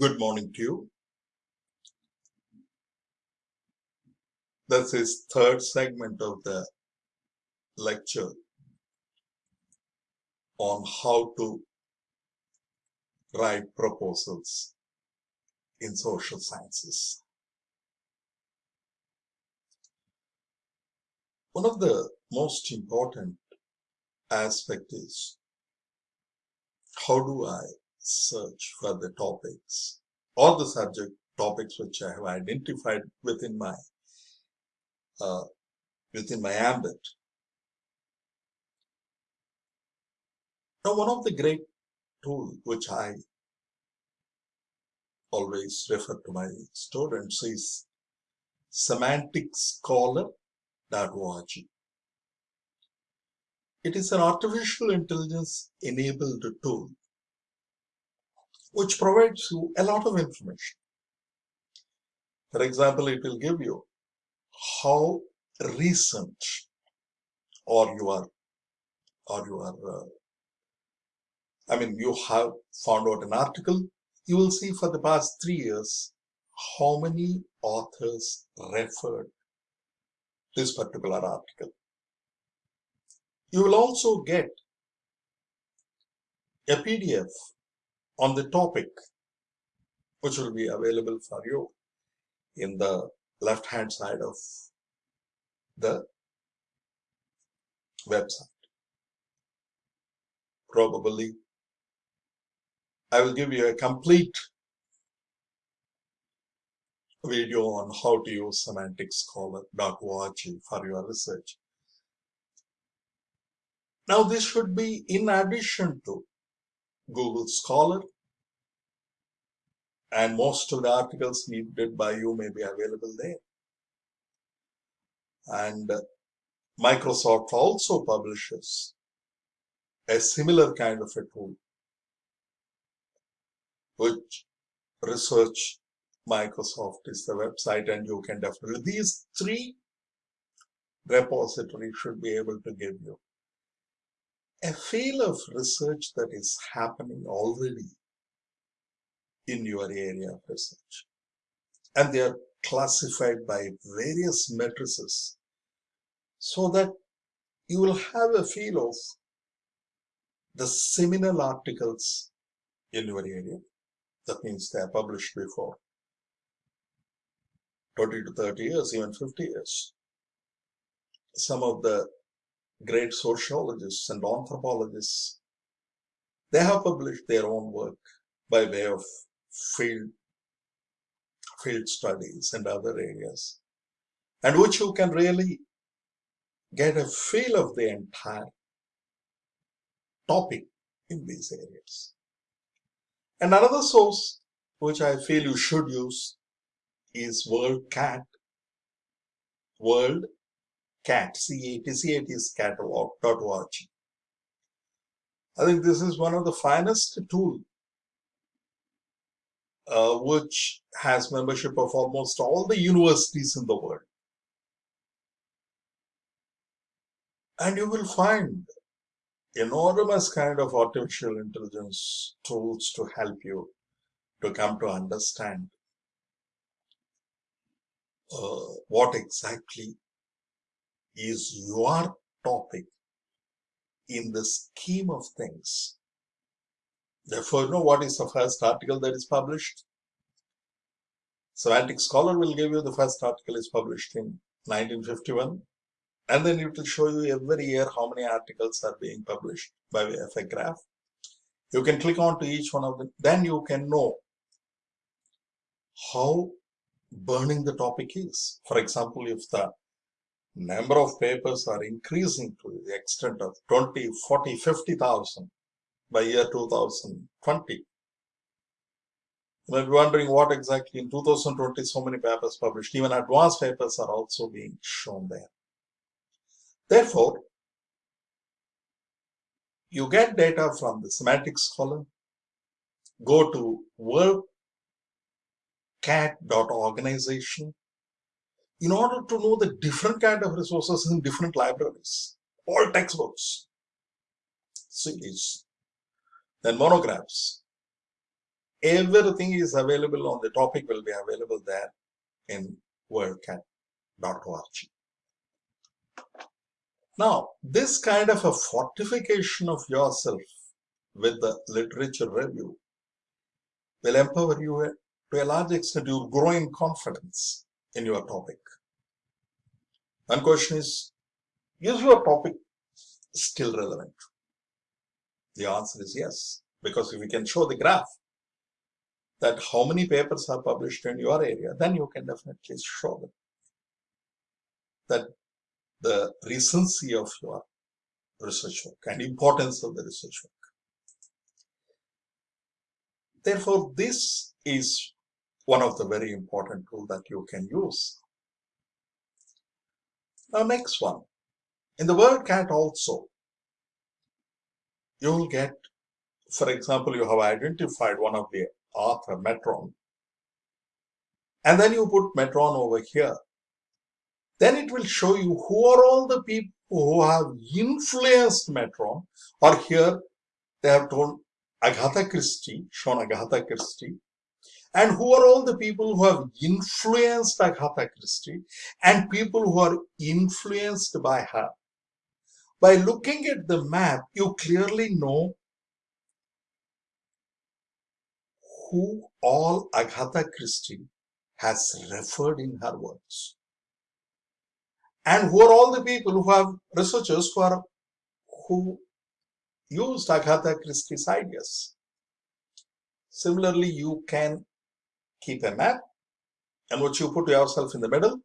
Good morning to you. This is third segment of the lecture on how to write proposals in social sciences. One of the most important aspect is how do I search for the topics or the subject topics which I have identified within my uh, within my ambit. Now, one of the great tools which I always refer to my students is semanticscholar.org. It is an artificial intelligence enabled tool which provides you a lot of information. For example, it will give you how recent or you are or you are uh, I mean you have found out an article you will see for the past three years how many authors referred this particular article. You will also get a PDF on the topic which will be available for you in the left hand side of the website. Probably I will give you a complete video on how to use semanticscholar.org for your research. Now this should be in addition to Google Scholar and most of the articles needed by you may be available there. And uh, Microsoft also publishes a similar kind of a tool which research Microsoft is the website and you can definitely these three repositories should be able to give you a feel of research that is happening already in your area of research. And they are classified by various matrices so that you will have a feel of the seminal articles in your area. That means they are published before 20 to 30 years, even 50 years. Some of the great sociologists and anthropologists, they have published their own work by way of field, field studies and other areas, and which you can really get a feel of the entire topic in these areas. And another source which I feel you should use is WorldCat, World Cat, C-A-T, is catalog.org. I think this is one of the finest tool uh, which has membership of almost all the universities in the world. And you will find enormous kind of artificial intelligence tools to help you to come to understand uh, what exactly is your topic in the scheme of things. Therefore, you know what is the first article that is published? Semantic Scholar will give you the first article is published in 1951 and then it will show you every year how many articles are being published by way of a graph. You can click on to each one of them. Then you can know how burning the topic is. For example, if the number of papers are increasing to the extent of 20, 40, 50,000 by year 2020. You might be wondering what exactly in 2020 so many papers published. Even advanced papers are also being shown there. Therefore, you get data from the Semantic Scholar, go to worldcat.organization in order to know the different kind of resources in different libraries, all textbooks, series, then monographs, everything is available on the topic will be available there in worldcat.org. Now, this kind of a fortification of yourself with the literature review will empower you to a large extent. You'll grow in confidence in your topic. One question is, is your topic still relevant? The answer is yes, because if we can show the graph that how many papers are published in your area, then you can definitely show them that the recency of your research work and importance of the research work. Therefore, this is one of the very important tools that you can use. Now, next one. In the WorldCat also, you will get, for example, you have identified one of the author, Merton, and then you put Merton over here. Then it will show you who are all the people who have influenced Merton, or here they have told Agatha Christie, shown Agatha Christie, and who are all the people who have influenced Agatha Christie and people who are influenced by her. By looking at the map, you clearly know who all Agatha Christie has referred in her works. And who are all the people who have researchers who are who used Agatha Christie's ideas. Similarly, you can keep a map and what you put yourself in the middle.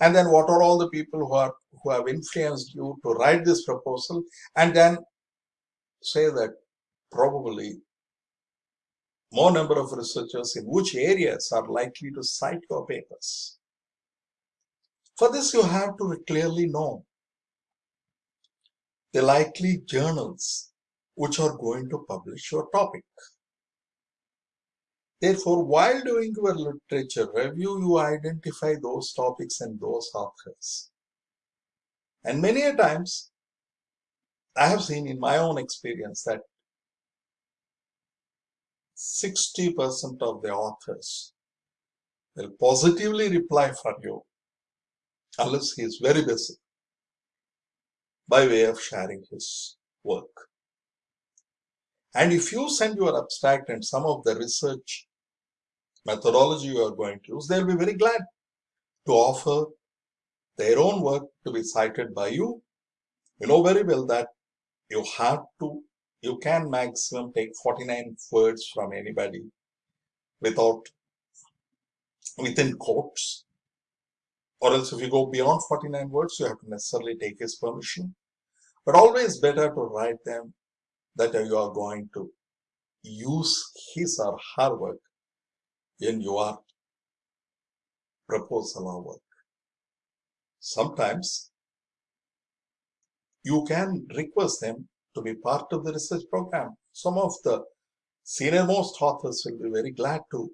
And then what are all the people who are who have influenced you to write this proposal and then say that probably more number of researchers in which areas are likely to cite your papers. For this, you have to clearly know the likely journals which are going to publish your topic. Therefore, while doing your literature review, you identify those topics and those authors. And many a times, I have seen in my own experience that 60% of the authors will positively reply for you unless he is very busy by way of sharing his work. And if you send your abstract and some of the research methodology you are going to use, they'll be very glad to offer their own work to be cited by you. You know very well that you have to you can maximum take 49 words from anybody without within quotes or else if you go beyond 49 words you have to necessarily take his permission but always better to write them that you are going to use his or her work in your proposal or work sometimes you can request them to be part of the research program. Some of the senior most authors will be very glad to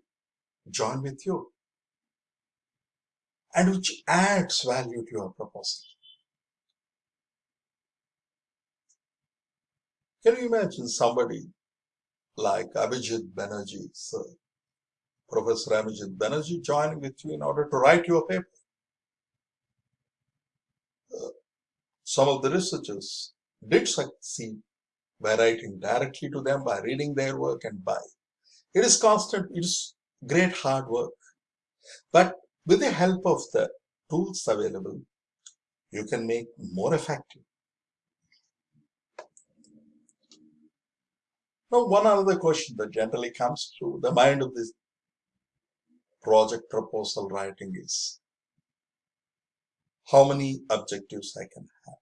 join with you and which adds value to your proposal. Can you imagine somebody like Abhijit Banerjee, sir, Professor Abhijit Banerjee joining with you in order to write your paper? Uh, some of the researchers did succeed by writing directly to them, by reading their work and by. It is constant, it is great hard work. But with the help of the tools available, you can make more effective. Now, one other question that generally comes through the mind of this project proposal writing is, how many objectives I can have?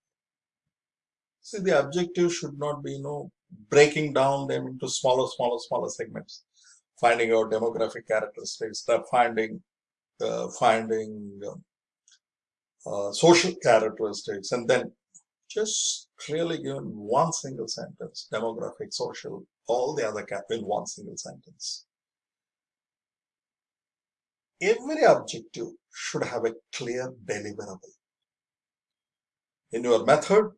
See, the objective should not be, you know, breaking down them into smaller, smaller, smaller segments, finding out demographic characteristics, finding, uh, finding uh, uh, social characteristics, and then just really given one single sentence, demographic, social, all the other in one single sentence. Every objective should have a clear deliverable. In your method,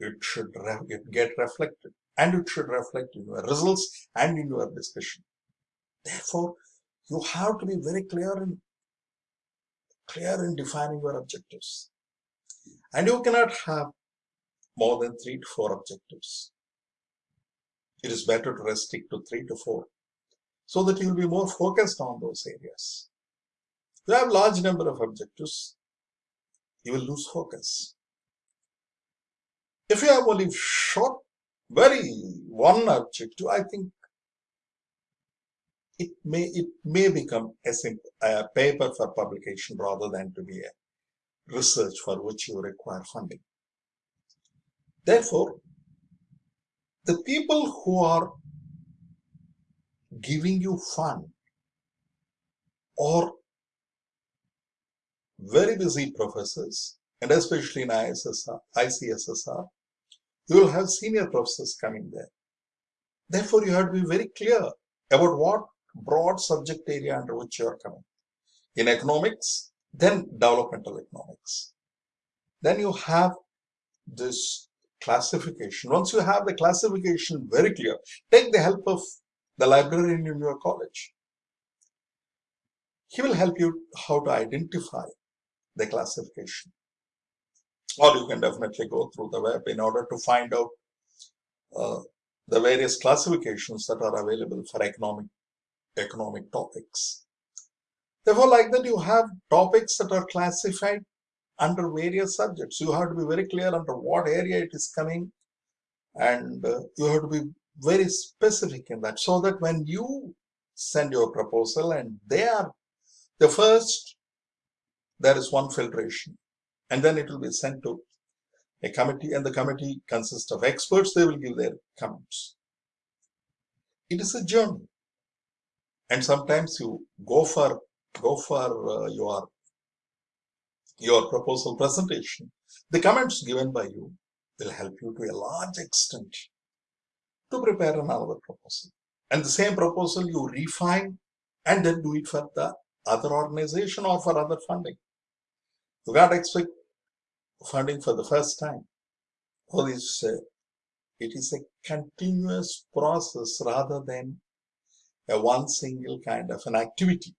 it should it get reflected and it should reflect in your results and in your discussion. Therefore, you have to be very clear in clear in defining your objectives. And you cannot have more than three to four objectives. It is better to restrict to three to four so that you will be more focused on those areas. If you have large number of objectives, you will lose focus. If you have only short, very one objective, I think it may it may become a, simple, a paper for publication rather than to be a research for which you require funding. Therefore, the people who are giving you fun or very busy professors, and especially in ISSR, ICSSR, you will have senior professors coming there. Therefore, you have to be very clear about what broad subject area under which you are coming. In economics, then developmental economics. Then you have this classification. Once you have the classification very clear, take the help of the librarian in your college. He will help you how to identify the classification. Or you can definitely go through the web in order to find out uh, the various classifications that are available for economic economic topics. Therefore, like that, you have topics that are classified under various subjects. You have to be very clear under what area it is coming and uh, you have to be very specific in that so that when you send your proposal and they are the first, there is one filtration and then it will be sent to a committee and the committee consists of experts. They will give their comments. It is a journey and sometimes you go for go for uh, your your proposal presentation. The comments given by you will help you to a large extent to prepare another proposal. And the same proposal you refine and then do it for the other organization or for other funding. You can't expect funding for the first time. All this uh, it is a continuous process rather than a one single kind of an activity.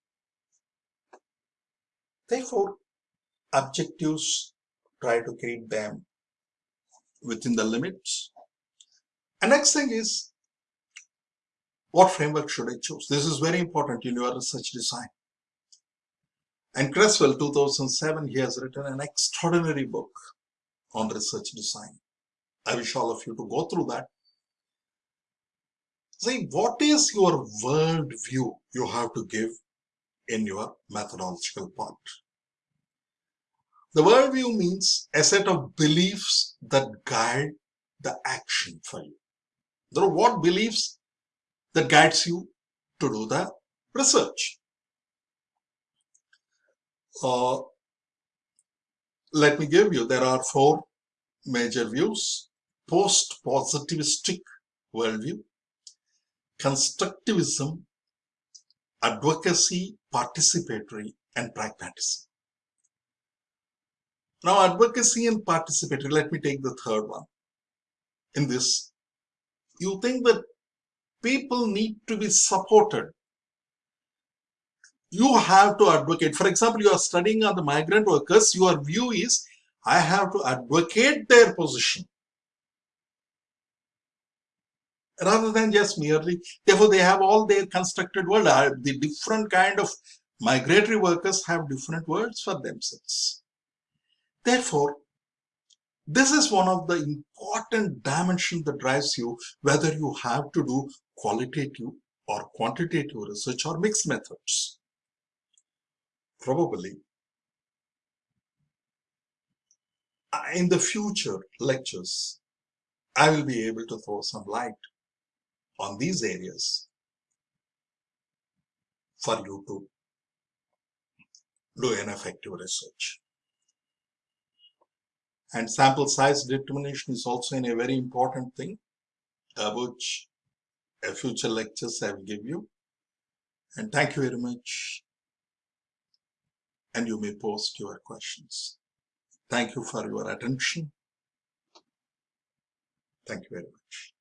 Therefore, objectives, try to keep them within the limits. And next thing is, what framework should I choose? This is very important in your research design. And Creswell, 2007, he has written an extraordinary book on research design. I wish all of you to go through that See, what is your world view you have to give in your methodological part? The worldview means a set of beliefs that guide the action for you. There are what beliefs that guides you to do the research. Uh, let me give you, there are four major views. Post-positivistic worldview, constructivism, advocacy, participatory, and pragmatism. Now, advocacy and participatory, let me take the third one. In this, you think that people need to be supported. You have to advocate. For example, you are studying on the migrant workers, your view is, I have to advocate their position rather than just merely, therefore they have all their constructed word. Uh, the different kind of migratory workers have different words for themselves. Therefore, this is one of the important dimensions that drives you whether you have to do qualitative or quantitative research or mixed methods. Probably uh, in the future lectures, I will be able to throw some light on these areas for you to do an effective research. And sample size determination is also in a very important thing, uh, which a future lectures I will give you. And thank you very much. And you may post your questions. Thank you for your attention. Thank you very much.